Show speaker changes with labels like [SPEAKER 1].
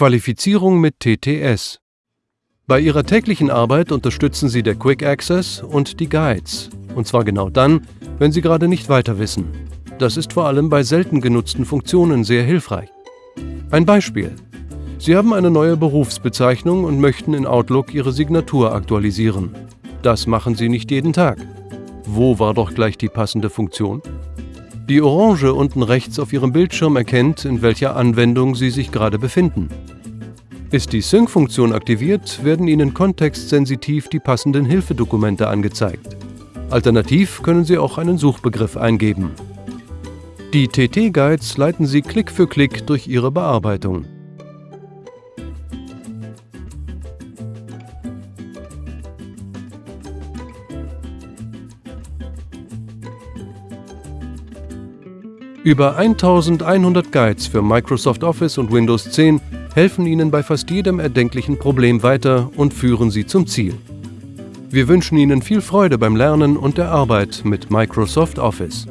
[SPEAKER 1] Qualifizierung mit TTS. Bei Ihrer täglichen Arbeit unterstützen Sie der Quick Access und die Guides. Und zwar genau dann, wenn Sie gerade nicht weiter wissen. Das ist vor allem bei selten genutzten Funktionen sehr hilfreich. Ein Beispiel. Sie haben eine neue Berufsbezeichnung und möchten in Outlook Ihre Signatur aktualisieren. Das machen Sie nicht jeden Tag. Wo war doch gleich die passende Funktion? Die Orange unten rechts auf Ihrem Bildschirm erkennt, in welcher Anwendung Sie sich gerade befinden. Ist die Sync-Funktion aktiviert, werden Ihnen kontextsensitiv die passenden Hilfedokumente angezeigt. Alternativ können Sie auch einen Suchbegriff eingeben. Die TT-Guides leiten Sie Klick für Klick durch Ihre Bearbeitung. Über 1100 Guides für Microsoft Office und Windows 10 helfen Ihnen bei fast jedem erdenklichen Problem weiter und führen Sie zum Ziel. Wir wünschen Ihnen viel Freude beim Lernen und der Arbeit mit Microsoft Office.